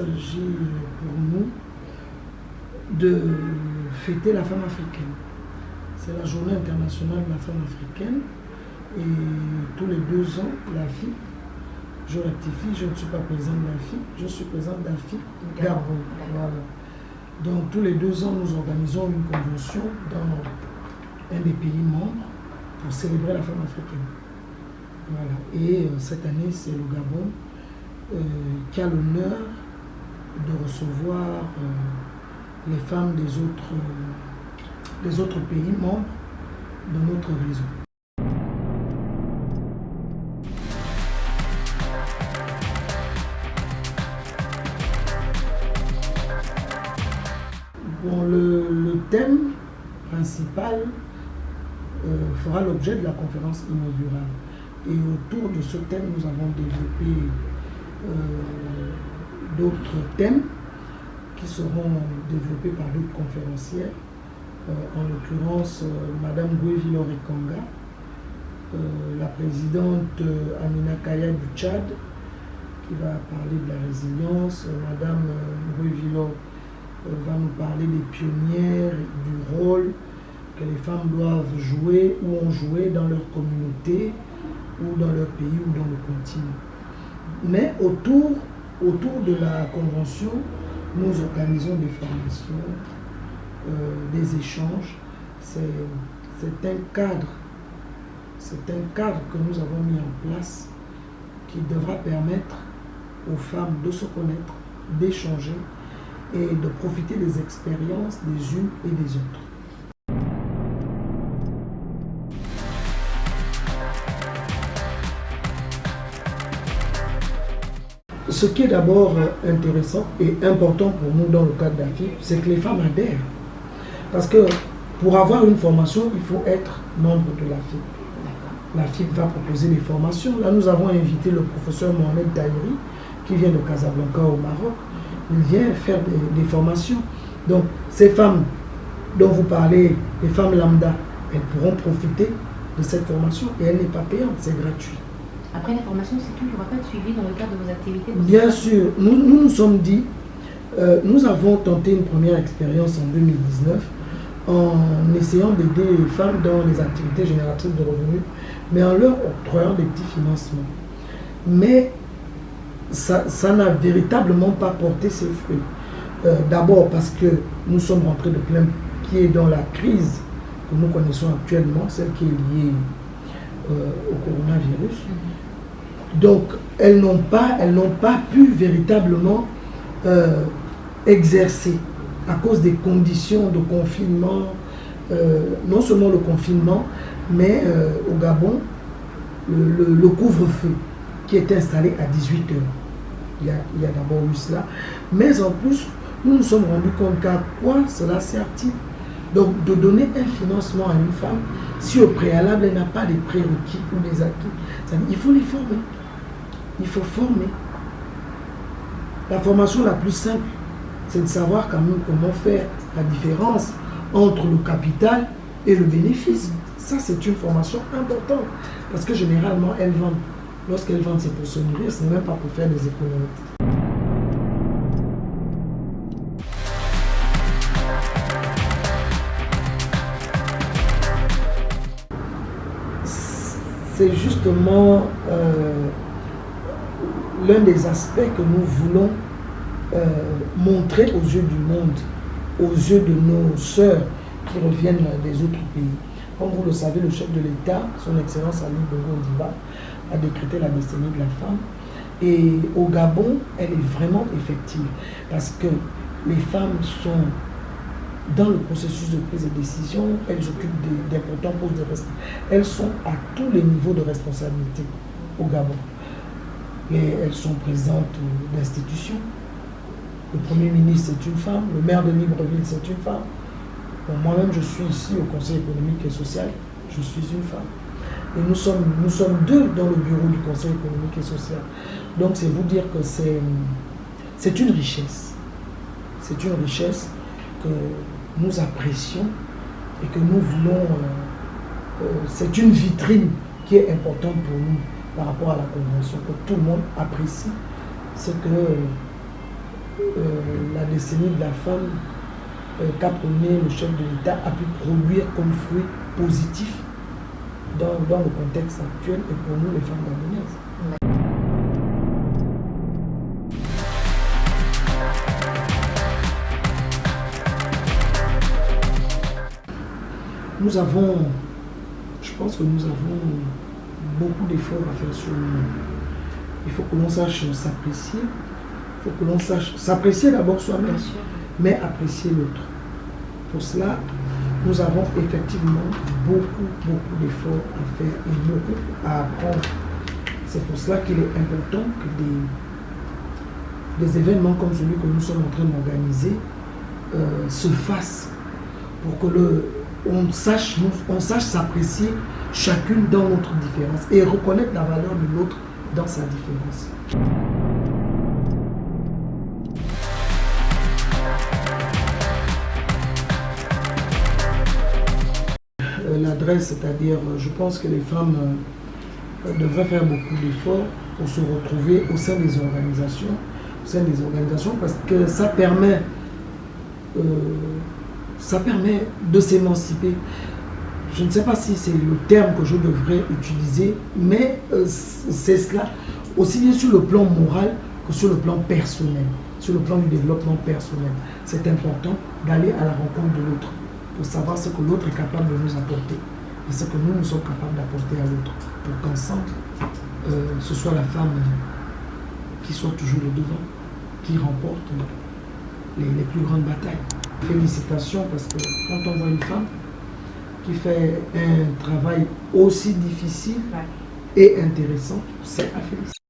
pour nous de fêter la femme africaine. C'est la journée internationale de la femme africaine. Et tous les deux ans, la fille, je rectifie, je ne suis pas présidente de la fille, je suis présidente de la fille Gabon. Donc tous les deux ans, nous organisons une convention dans un des pays membres pour célébrer la femme africaine. Voilà. Et euh, cette année, c'est le Gabon euh, qui a l'honneur de recevoir euh, les femmes des autres, pays membres de notre réseau. Bon, le, le thème principal euh, fera l'objet de la conférence inaugurale. Et autour de ce thème, nous avons développé euh, d'autres thèmes qui seront développés par d'autres conférencières. Euh, en l'occurrence, Madame Goué Villor-Ekanga, la présidente Amina Kaya du Tchad, qui va parler de la résilience. Madame Goué Villor va nous parler des pionnières, du rôle que les femmes doivent jouer ou ont joué dans leur communauté ou dans leur pays ou dans le continent. Mais autour, autour de la convention, nous organisons des formations, euh, des échanges. C'est un cadre, c'est un cadre que nous avons mis en place qui devra permettre aux femmes de se connaître, d'échanger et de profiter des expériences des unes et des autres. Ce qui est d'abord intéressant et important pour nous dans le cadre d'AFIP, c'est que les femmes adhèrent. Parce que pour avoir une formation, il faut être membre de l'AFIP. L'AFIP va proposer des formations. Là, nous avons invité le professeur Mohamed Taïri, qui vient de Casablanca au Maroc. Il vient faire des, des formations. Donc, ces femmes dont vous parlez, les femmes lambda, elles pourront profiter de cette formation et elle n'est pas payante, c'est gratuit. Après la formation, c'est tout, il n'y aura pas de suivi dans le cadre de vos activités Bien sûr, nous nous, nous sommes dit, euh, nous avons tenté une première expérience en 2019 en essayant d'aider les femmes dans les activités génératrices de revenus, mais en leur octroyant des petits financements. Mais ça n'a véritablement pas porté ses fruits. Euh, D'abord parce que nous sommes rentrés de plein pied dans la crise que nous connaissons actuellement, celle qui est liée euh, au coronavirus. Donc, elles n'ont pas, pu véritablement euh, exercer à cause des conditions de confinement, euh, non seulement le confinement, mais euh, au Gabon, le, couvre-feu qui est installé à 18 heures. Il y a, il y a d'abord eu cela. Mais en plus, nous nous sommes rendus compte qu'à quoi cela sert-il? Donc, de donner un financement à une femme si au préalable, elle n'a pas des prérequis ou des acquis. Ça Il faut les former. Il faut former. La formation la plus simple, c'est de savoir quand même comment faire la différence entre le capital et le bénéfice. Ça, c'est une formation importante. Parce que généralement, elles vendent. Lorsqu'elles vendent, c'est pour se nourrir, ce n'est même pas pour faire des économies. C'est justement euh, l'un des aspects que nous voulons euh, montrer aux yeux du monde, aux yeux de nos sœurs qui reviennent des autres pays. Comme vous le savez, le chef de l'État, son Excellence Ali Bongo a décrété la décennie de la femme. Et au Gabon, elle est vraiment effective parce que les femmes sont dans le processus de prise de décision, elles occupent d'importants postes de responsabilité. Elles sont à tous les niveaux de responsabilité au Gabon. Et elles sont présidentes d'institutions. Le Premier ministre, c'est une femme. Le maire de Libreville, c'est une femme. Moi-même, je suis ici au Conseil économique et social. Je suis une femme. Et nous sommes, nous sommes deux dans le bureau du Conseil économique et social. Donc, c'est vous dire que c'est une richesse. C'est une richesse que nous apprécions et que nous voulons. euh, euh, c'est une vitrine qui est importante pour nous par rapport à la convention, que tout le monde apprécie. C'est que euh, la décennie de la femme qu'a prôné le chef de l'État a pu produire comme fruit positif dans, dans, le contexte actuel et pour nous les femmes gabonaises. Nous avons, je pense que nous avons beaucoup d'efforts à faire sur nous. Il faut que l'on sache s'apprécier, il faut que l'on sache s'apprécier d'abord soi-même, mais apprécier l'autre. Pour cela, nous avons effectivement beaucoup, beaucoup d'efforts à faire et beaucoup à apprendre. C'est pour cela qu'il est important que des, des, événements comme celui que nous sommes en train d'organiser euh, se fassent pour que le, on sache, s'apprécier chacune dans notre différence et reconnaître la valeur de l'autre dans sa différence. L'adresse, c'est-à-dire, je pense que les femmes devraient faire beaucoup d'efforts pour se retrouver au sein des organisations, au sein des organisations, parce que ça permet euh, ça permet de s'émanciper. Je ne sais pas si c'est le terme que je devrais utiliser, mais euh, c'est cela, aussi bien sur le plan moral que sur le plan personnel, sur le plan du développement personnel. C'est important d'aller à la rencontre de l'autre pour savoir ce que l'autre est capable de nous apporter et ce que nous, nous sommes capables d'apporter à l'autre pour qu'ensemble, euh, ce soit la femme qui soit toujours le devant, qui remporte les, les plus grandes batailles. Félicitations parce que quand on voit une femme qui fait un travail aussi difficile et intéressant, c'est à féliciter.